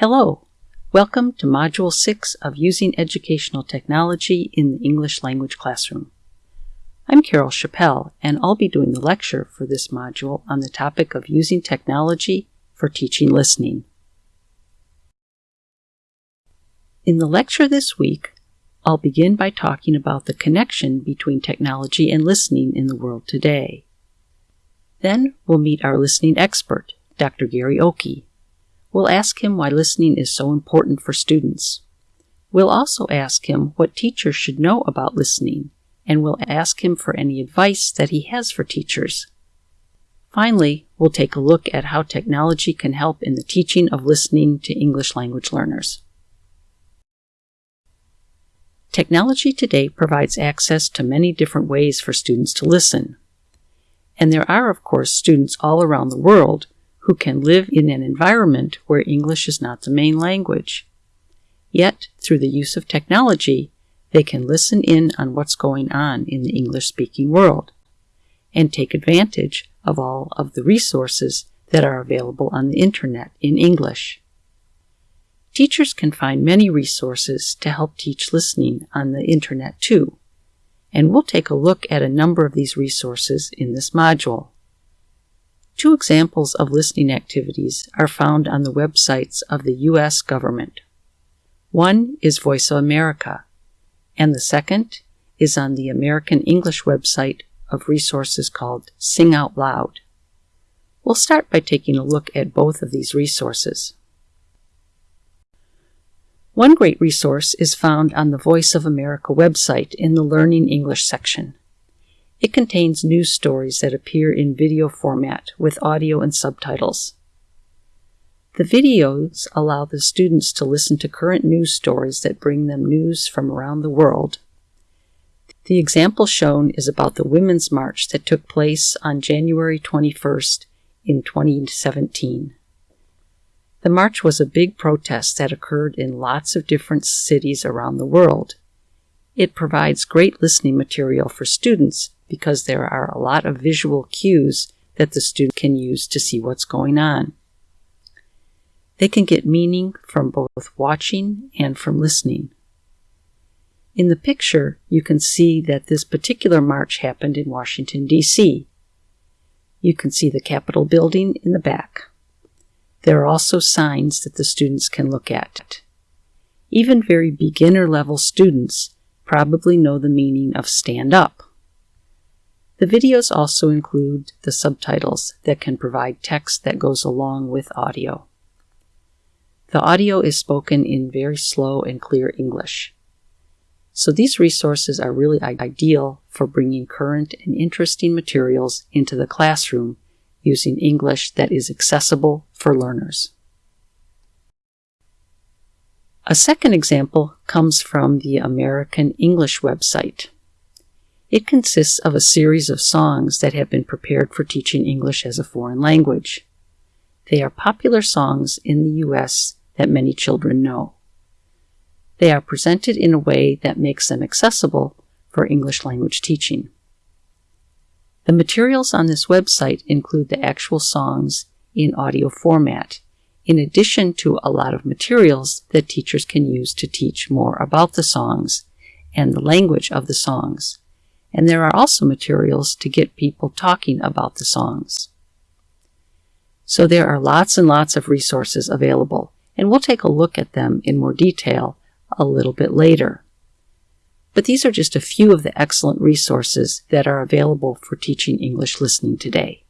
Hello, welcome to Module 6 of Using Educational Technology in the English Language Classroom. I'm Carol Chapelle, and I'll be doing the lecture for this module on the topic of using technology for teaching listening. In the lecture this week, I'll begin by talking about the connection between technology and listening in the world today. Then we'll meet our listening expert, Dr. Gary Ockey, We'll ask him why listening is so important for students. We'll also ask him what teachers should know about listening, and we'll ask him for any advice that he has for teachers. Finally, we'll take a look at how technology can help in the teaching of listening to English language learners. Technology today provides access to many different ways for students to listen. And there are, of course, students all around the world who can live in an environment where English is not the main language. Yet, through the use of technology, they can listen in on what's going on in the English speaking world and take advantage of all of the resources that are available on the internet in English. Teachers can find many resources to help teach listening on the internet too, and we'll take a look at a number of these resources in this module. Two examples of listening activities are found on the websites of the U.S. government. One is Voice of America, and the second is on the American English website of resources called Sing Out Loud. We'll start by taking a look at both of these resources. One great resource is found on the Voice of America website in the Learning English section. It contains news stories that appear in video format with audio and subtitles. The videos allow the students to listen to current news stories that bring them news from around the world. The example shown is about the Women's March that took place on January 21st in 2017. The march was a big protest that occurred in lots of different cities around the world. It provides great listening material for students because there are a lot of visual cues that the student can use to see what's going on. They can get meaning from both watching and from listening. In the picture, you can see that this particular march happened in Washington, D.C. You can see the Capitol building in the back. There are also signs that the students can look at. Even very beginner level students probably know the meaning of stand up. The videos also include the subtitles that can provide text that goes along with audio. The audio is spoken in very slow and clear English. So these resources are really ideal for bringing current and interesting materials into the classroom using English that is accessible for learners. A second example comes from the American English website. It consists of a series of songs that have been prepared for teaching English as a foreign language. They are popular songs in the U.S. that many children know. They are presented in a way that makes them accessible for English language teaching. The materials on this website include the actual songs in audio format, in addition to a lot of materials that teachers can use to teach more about the songs and the language of the songs and there are also materials to get people talking about the songs. So there are lots and lots of resources available, and we'll take a look at them in more detail a little bit later. But these are just a few of the excellent resources that are available for teaching English listening today.